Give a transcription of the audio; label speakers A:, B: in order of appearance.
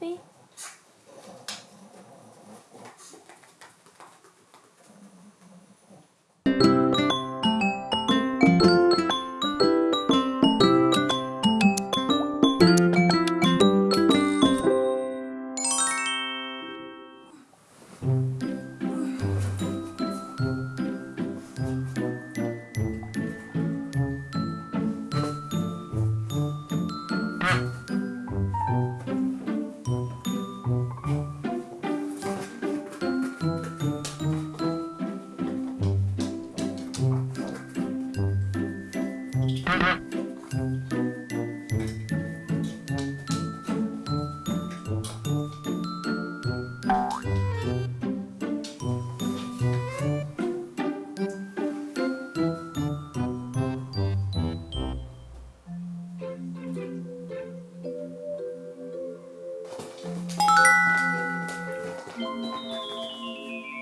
A: me? Thank you.